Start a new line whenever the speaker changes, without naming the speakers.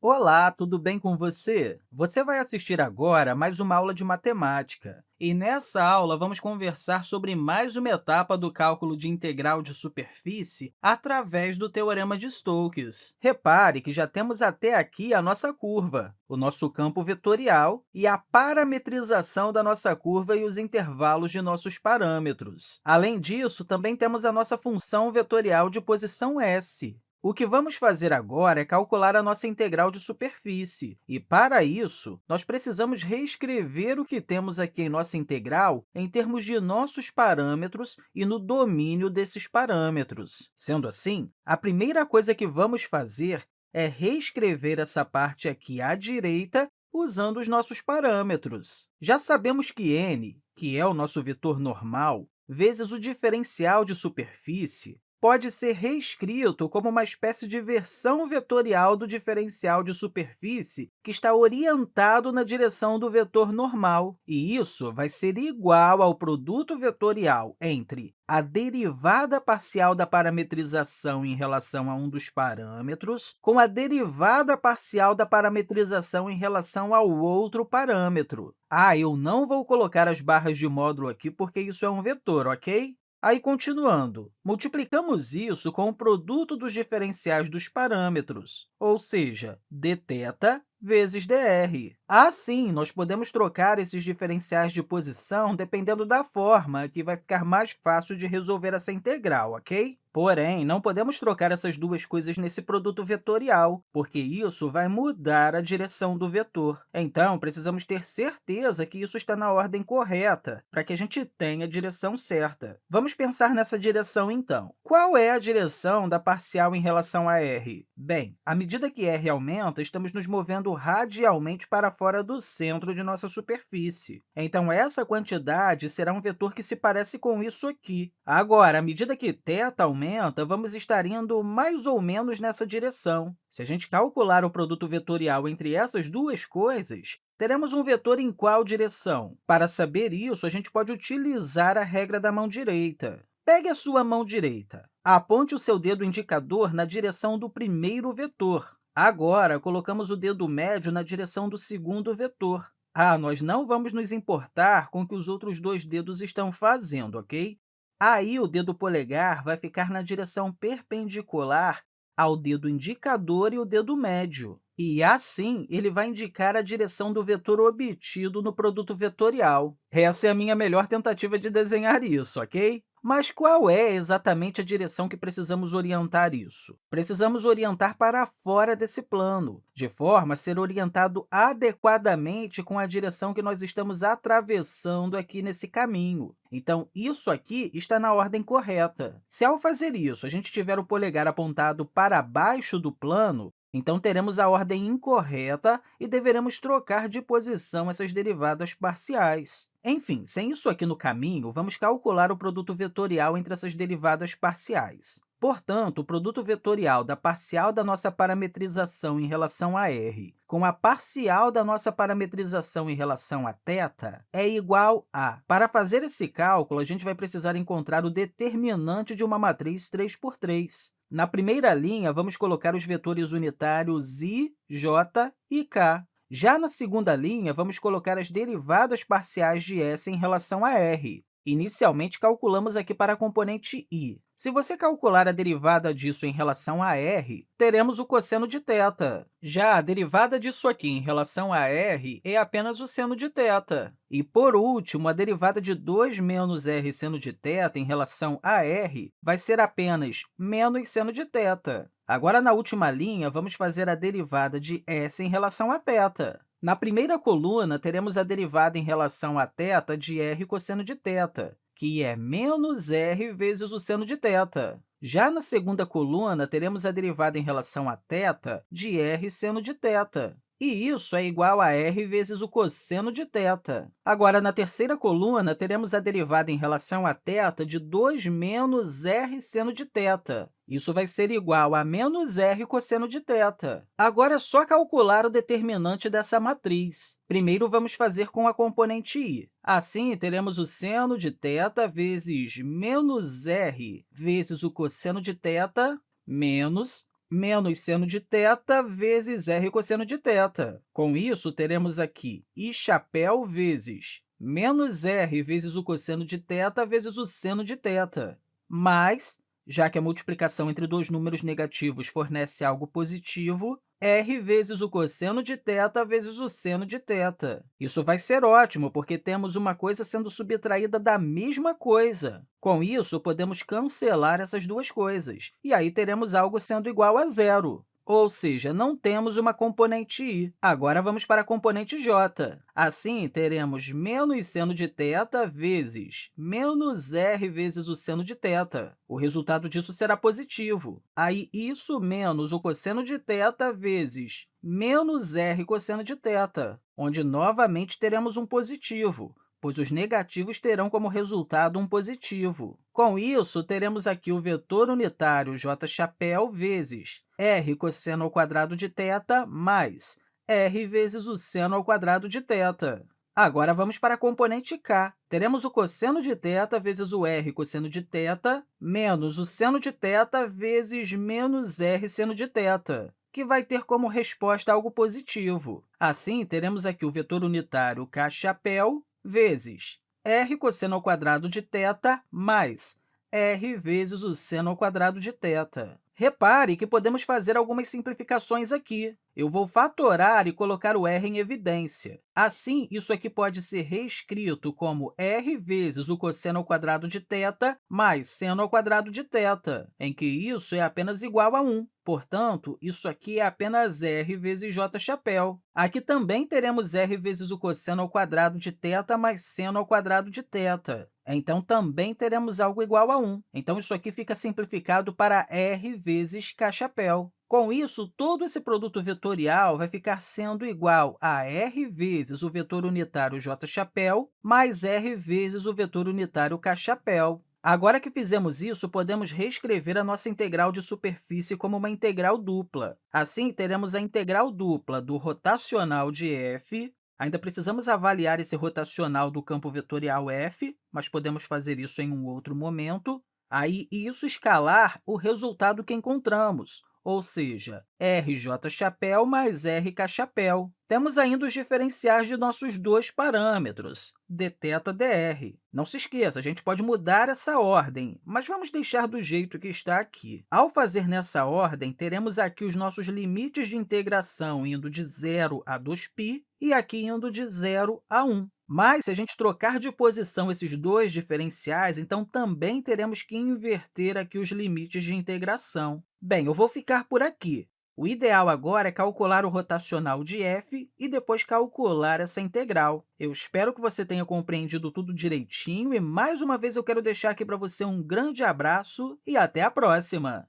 Olá, tudo bem com você? Você vai assistir agora mais uma aula de matemática. E nessa aula, vamos conversar sobre mais uma etapa do cálculo de integral de superfície através do Teorema de Stokes. Repare que já temos até aqui a nossa curva, o nosso campo vetorial e a parametrização da nossa curva e os intervalos de nossos parâmetros. Além disso, também temos a nossa função vetorial de posição s. O que vamos fazer agora é calcular a nossa integral de superfície. E, para isso, nós precisamos reescrever o que temos aqui em nossa integral em termos de nossos parâmetros e no domínio desses parâmetros. Sendo assim, a primeira coisa que vamos fazer é reescrever essa parte aqui à direita usando os nossos parâmetros. Já sabemos que n, que é o nosso vetor normal, vezes o diferencial de superfície, pode ser reescrito como uma espécie de versão vetorial do diferencial de superfície que está orientado na direção do vetor normal. E isso vai ser igual ao produto vetorial entre a derivada parcial da parametrização em relação a um dos parâmetros com a derivada parcial da parametrização em relação ao outro parâmetro. Ah, eu não vou colocar as barras de módulo aqui porque isso é um vetor, ok? Aí, continuando, multiplicamos isso com o produto dos diferenciais dos parâmetros, ou seja, dθ vezes dr. Assim, nós podemos trocar esses diferenciais de posição dependendo da forma, que vai ficar mais fácil de resolver essa integral, ok? Porém, não podemos trocar essas duas coisas nesse produto vetorial, porque isso vai mudar a direção do vetor. Então, precisamos ter certeza que isso está na ordem correta, para que a gente tenha a direção certa. Vamos pensar nessa direção, então. Qual é a direção da parcial em relação a r? Bem, à medida que r aumenta, estamos nos movendo radialmente para fora do centro de nossa superfície. Então, essa quantidade será um vetor que se parece com isso aqui. Agora, à medida que θ aumenta, vamos estar indo mais ou menos nessa direção. Se a gente calcular o produto vetorial entre essas duas coisas, teremos um vetor em qual direção? Para saber isso, a gente pode utilizar a regra da mão direita. Pegue a sua mão direita. Aponte o seu dedo indicador na direção do primeiro vetor. Agora, colocamos o dedo médio na direção do segundo vetor. Ah, nós não vamos nos importar com o que os outros dois dedos estão fazendo, ok? Aí, o dedo polegar vai ficar na direção perpendicular ao dedo indicador e o dedo médio. E, assim, ele vai indicar a direção do vetor obtido no produto vetorial. Essa é a minha melhor tentativa de desenhar isso, ok? Mas qual é exatamente a direção que precisamos orientar isso? Precisamos orientar para fora desse plano, de forma a ser orientado adequadamente com a direção que nós estamos atravessando aqui nesse caminho. Então, isso aqui está na ordem correta. Se, ao fazer isso, a gente tiver o polegar apontado para baixo do plano, então, teremos a ordem incorreta e deveremos trocar de posição essas derivadas parciais. Enfim, sem isso aqui no caminho, vamos calcular o produto vetorial entre essas derivadas parciais. Portanto, o produto vetorial da parcial da nossa parametrização em relação a r com a parcial da nossa parametrização em relação a θ é igual a... Para fazer esse cálculo, a gente vai precisar encontrar o determinante de uma matriz 3 por 3. Na primeira linha, vamos colocar os vetores unitários i, j e k. Já na segunda linha, vamos colocar as derivadas parciais de s em relação a r. Inicialmente, calculamos aqui para a componente i. Se você calcular a derivada disso em relação a r, teremos o cosseno de θ. Já a derivada disso aqui em relação a r é apenas o seno de θ. E, por último, a derivada de 2 menos r seno de θ em relação a r vai ser apenas menos seno de θ. Agora, na última linha, vamos fazer a derivada de s em relação a θ. Na primeira coluna, teremos a derivada em relação a θ de r cosseno de θ, que é menos r vezes o seno de θ. Já na segunda coluna, teremos a derivada em relação a θ de r seno de θ, e isso é igual a r vezes o cosseno de θ. Agora, na terceira coluna, teremos a derivada em relação a θ de 2 menos r seno de θ. Isso vai ser igual a menos r cosseno de θ. Agora, é só calcular o determinante dessa matriz. Primeiro, vamos fazer com a componente i. Assim, teremos o seno de θ vezes menos r vezes o cosseno de θ menos menos seno de θ vezes r cosseno de θ. Com isso, teremos aqui i chapéu vezes menos r vezes o cosseno de θ vezes o seno de θ, mais, já que a multiplicação entre dois números negativos fornece algo positivo, r vezes o cosseno de θ vezes o seno de θ. Isso vai ser ótimo, porque temos uma coisa sendo subtraída da mesma coisa. Com isso, podemos cancelar essas duas coisas, e aí teremos algo sendo igual a zero ou seja, não temos uma componente i. Agora, vamos para a componente j. Assim, teremos menos seno de θ vezes menos r vezes o seno de θ. O resultado disso será positivo. Aí, isso menos o cosseno de θ vezes menos r cosseno de θ, onde, novamente, teremos um positivo pois os negativos terão como resultado um positivo. Com isso, teremos aqui o vetor unitário j chapéu vezes r cosseno ao quadrado de θ mais r vezes o seno ao quadrado de θ. Agora, vamos para a componente k. Teremos o cosseno de θ vezes o r cosseno de θ menos o seno de θ vezes menos r seno de θ que vai ter como resposta algo positivo. Assim, teremos aqui o vetor unitário k chapéu vezes r cosseno ao quadrado de θ mais r vezes o seno ao quadrado de θ. Repare que podemos fazer algumas simplificações aqui. Eu vou fatorar e colocar o r em evidência. Assim, isso aqui pode ser reescrito como r vezes o cosseno ao quadrado de θ mais seno ao quadrado de θ, em que isso é apenas igual a 1. Portanto, isso aqui é apenas r vezes j chapéu. Aqui também teremos r vezes o cosseno ao quadrado de θ mais seno ao quadrado de θ. Então, também teremos algo igual a 1. Então, isso aqui fica simplificado para r vezes k chapéu. Com isso, todo esse produto vetorial vai ficar sendo igual a r vezes o vetor unitário j chapéu mais r vezes o vetor unitário k chapéu. Agora que fizemos isso, podemos reescrever a nossa integral de superfície como uma integral dupla. Assim, teremos a integral dupla do rotacional de f Ainda precisamos avaliar esse rotacional do campo vetorial f, mas podemos fazer isso em um outro momento. Aí, isso escalar o resultado que encontramos, ou seja, rj chapéu mais rk chapéu. Temos ainda os diferenciais de nossos dois parâmetros, dθ dr. Não se esqueça, a gente pode mudar essa ordem, mas vamos deixar do jeito que está aqui. Ao fazer nessa ordem, teremos aqui os nossos limites de integração indo de 0 a 2π e aqui indo de 0 a 1. Mas, se a gente trocar de posição esses dois diferenciais, então também teremos que inverter aqui os limites de integração. Bem, eu vou ficar por aqui. O ideal agora é calcular o rotacional de f e depois calcular essa integral. Eu espero que você tenha compreendido tudo direitinho e, mais uma vez, eu quero deixar aqui para você um grande abraço e até a próxima!